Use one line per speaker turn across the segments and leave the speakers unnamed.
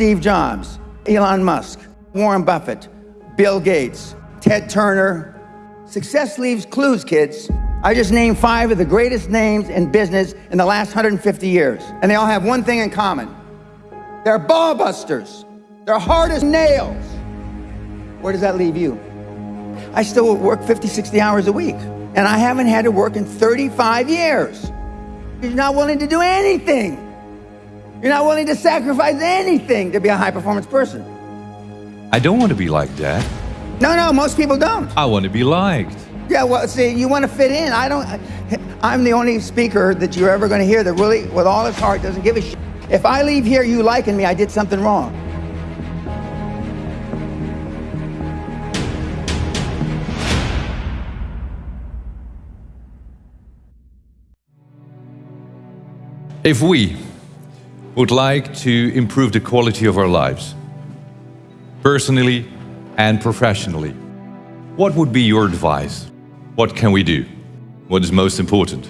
Steve Jobs, Elon Musk, Warren Buffett, Bill Gates, Ted Turner. Success leaves clues, kids. I just named five of the greatest names in business in the last 150 years. And they all have one thing in common. They're ball busters. They're hard as nails. Where does that leave you? I still work 50, 60 hours a week. And I haven't had to work in 35 years. You're not willing to do anything. You're not willing to sacrifice anything to be a high performance person.
I don't want to be like that.
No, no, most people don't.
I want to be liked.
Yeah, well, see, you want to fit in. I don't. I'm the only speaker that you're ever going to hear that really, with all his heart, doesn't give a shit. If I leave here you liking me, I did something wrong.
If we would like to improve the quality of our lives, personally and professionally, what would be your advice? What can we do? What is most important?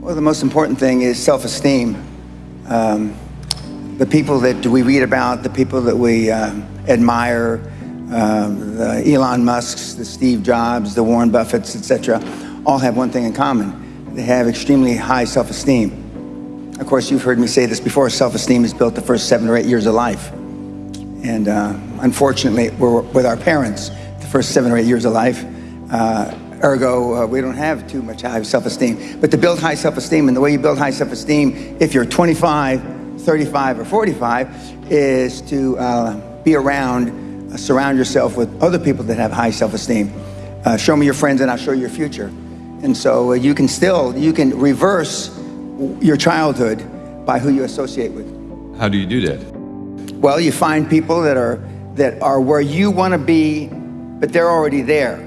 Well, the most important thing is self-esteem. Um, the people that we read about, the people that we um, admire, um, the Elon Musks, the Steve Jobs, the Warren Buffetts, etc., all have one thing in common. They have extremely high self-esteem. Of course, you've heard me say this before, self-esteem is built the first seven or eight years of life. And uh, unfortunately, we're with our parents the first seven or eight years of life. Uh, ergo, uh, we don't have too much high self-esteem. But to build high self-esteem, and the way you build high self-esteem, if you're 25, 35, or 45, is to uh, be around, uh, surround yourself with other people that have high self-esteem. Uh, show me your friends and I'll show you your future. And so you can still, you can reverse your childhood by who you associate with.
How do you do that?
Well, you find people that are that are where you want to be, but they're already there.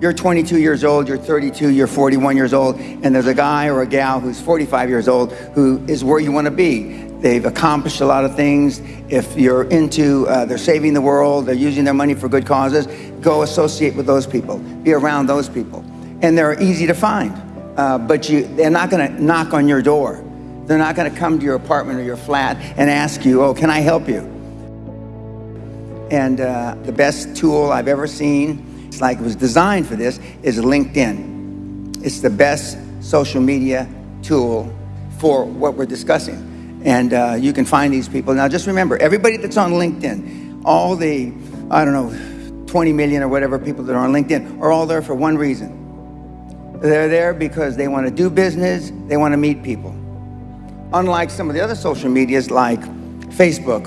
You're 22 years old, you're 32, you're 41 years old, and there's a guy or a gal who's 45 years old who is where you want to be. They've accomplished a lot of things. If you're into, uh, they're saving the world, they're using their money for good causes, go associate with those people, be around those people. And they're easy to find uh, but you, they're not going to knock on your door. They're not going to come to your apartment or your flat and ask you, oh, can I help you? And uh, the best tool I've ever seen, it's like it was designed for this, is LinkedIn. It's the best social media tool for what we're discussing. And uh, you can find these people. Now, just remember, everybody that's on LinkedIn, all the, I don't know, 20 million or whatever people that are on LinkedIn are all there for one reason they're there because they want to do business, they want to meet people. Unlike some of the other social medias like Facebook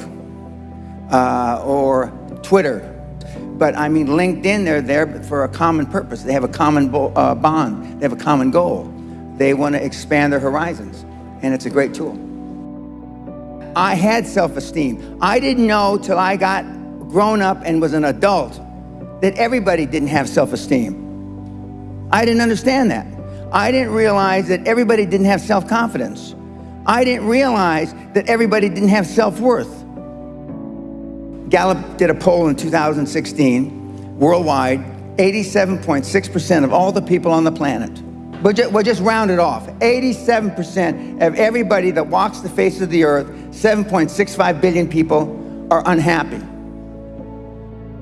uh, or Twitter. But I mean, LinkedIn, they're there for a common purpose. They have a common uh, bond, they have a common goal. They want to expand their horizons, and it's a great tool. I had self esteem. I didn't know till I got grown up and was an adult that everybody didn't have self esteem. I didn't understand that. I didn't realize that everybody didn't have self-confidence. I didn't realize that everybody didn't have self-worth. Gallup did a poll in 2016, worldwide, 87.6% of all the people on the planet. But just, we'll just round it off. 87% of everybody that walks the face of the earth, 7.65 billion people, are unhappy.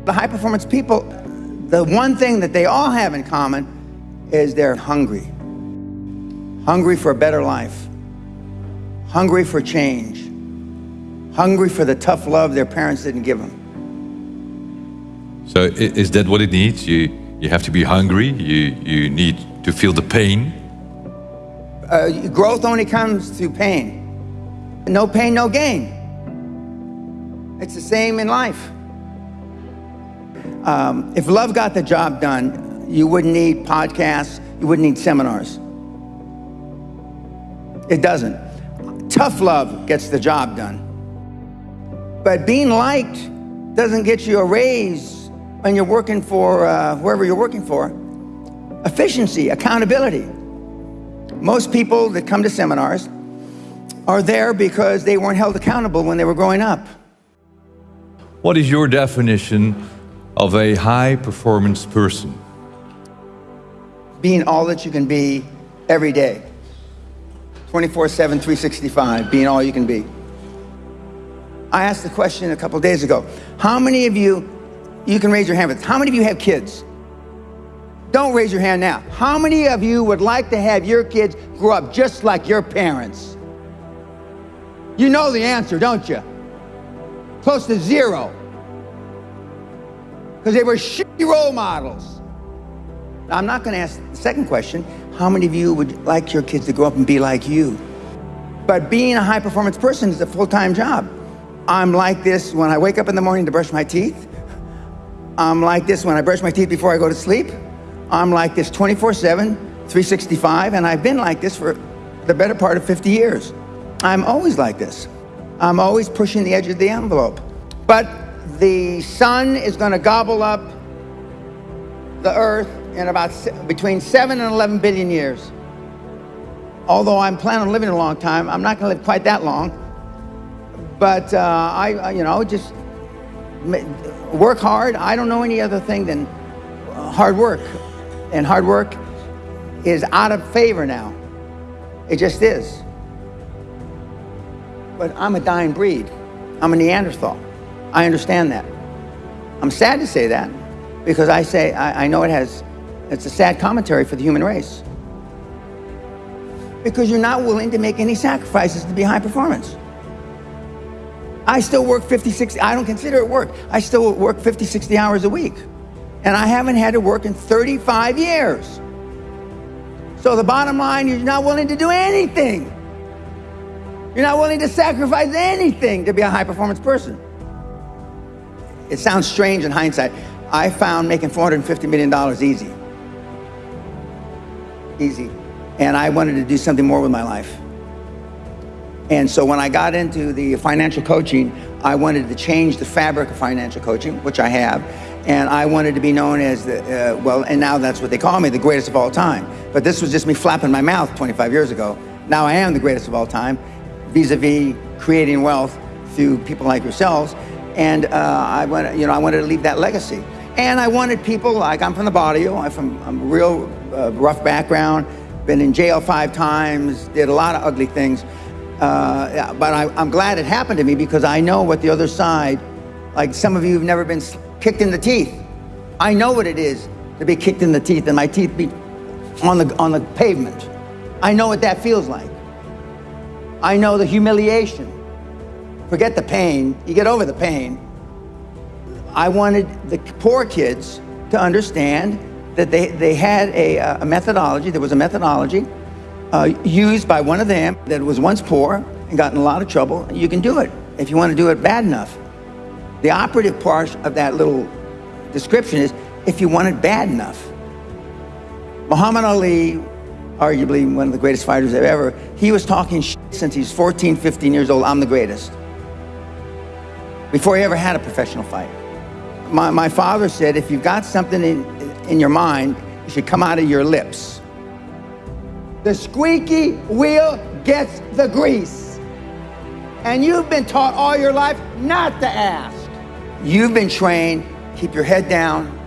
The high performance people, the one thing that they all have in common is they're hungry. Hungry for a better life. Hungry for change. Hungry for the tough love their parents didn't give them.
So is that what it needs? You, you have to be hungry, you, you need to feel the pain?
Uh, growth only comes through pain. No pain, no gain. It's the same in life. Um, if love got the job done, you wouldn't need podcasts, you wouldn't need seminars. It doesn't. Tough love gets the job done. But being liked doesn't get you a raise when you're working for uh, wherever you're working for. Efficiency, accountability. Most people that come to seminars are there because they weren't held accountable when they were growing up.
What is your definition of a high performance person?
Being all that you can be every day. 24 7, 365, being all you can be. I asked the question a couple days ago. How many of you, you can raise your hand, but how many of you have kids? Don't raise your hand now. How many of you would like to have your kids grow up just like your parents? You know the answer, don't you? Close to zero. Because they were shitty role models. I'm not going to ask the second question. How many of you would like your kids to grow up and be like you? But being a high performance person is a full time job. I'm like this when I wake up in the morning to brush my teeth. I'm like this when I brush my teeth before I go to sleep. I'm like this 24 7, 365, and I've been like this for the better part of 50 years. I'm always like this. I'm always pushing the edge of the envelope. But the sun is going to gobble up the earth in about between 7 and 11 billion years. Although I'm planning on living a long time, I'm not going to live quite that long. But uh, I, you know, just work hard. I don't know any other thing than hard work. And hard work is out of favor now. It just is. But I'm a dying breed. I'm a Neanderthal. I understand that. I'm sad to say that because I say I, I know it has it's a sad commentary for the human race. Because you're not willing to make any sacrifices to be high performance. I still work 50, 60, I don't consider it work. I still work 50, 60 hours a week. And I haven't had to work in 35 years. So the bottom line, you're not willing to do anything. You're not willing to sacrifice anything to be a high performance person. It sounds strange in hindsight. I found making $450 million easy. Easy. And I wanted to do something more with my life. And so when I got into the financial coaching, I wanted to change the fabric of financial coaching, which I have. And I wanted to be known as the, uh, well, and now that's what they call me, the greatest of all time. But this was just me flapping my mouth 25 years ago. Now I am the greatest of all time, vis-a-vis creating wealth through people like yourselves. And uh, I, wanted, you know, I wanted to leave that legacy. And I wanted people, like I'm from the barrio, I'm from I'm real uh, rough background, been in jail five times, did a lot of ugly things. Uh, but I, I'm glad it happened to me because I know what the other side, like some of you have never been kicked in the teeth. I know what it is to be kicked in the teeth and my teeth be on the, on the pavement. I know what that feels like. I know the humiliation. Forget the pain, you get over the pain. I wanted the poor kids to understand that they, they had a, a methodology, there was a methodology uh, used by one of them that was once poor and got in a lot of trouble, you can do it if you want to do it bad enough. The operative part of that little description is if you want it bad enough. Muhammad Ali, arguably one of the greatest fighters ever, he was talking since he's 14, 15 years old, I'm the greatest. Before he ever had a professional fight. My, my father said, if you've got something in, in your mind, it should come out of your lips. The squeaky wheel gets the grease. And you've been taught all your life not to ask. You've been trained, keep your head down,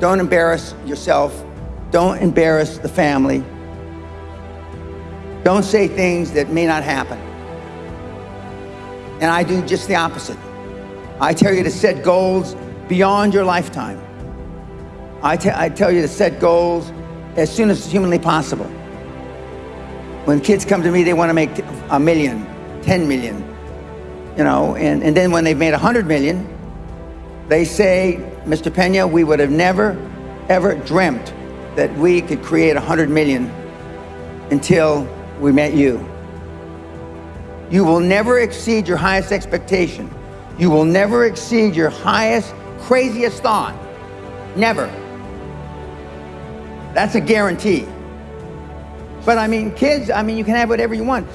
don't embarrass yourself, don't embarrass the family, don't say things that may not happen. And I do just the opposite. I tell you to set goals beyond your lifetime. I, I tell you to set goals as soon as humanly possible. When kids come to me, they want to make a million, 10 million, you know, and, and then when they've made 100 million, they say, Mr. Pena, we would have never, ever dreamt that we could create 100 million until we met you. You will never exceed your highest expectation. You will never exceed your highest, craziest thought. Never. That's a guarantee. But I mean, kids, I mean, you can have whatever you want.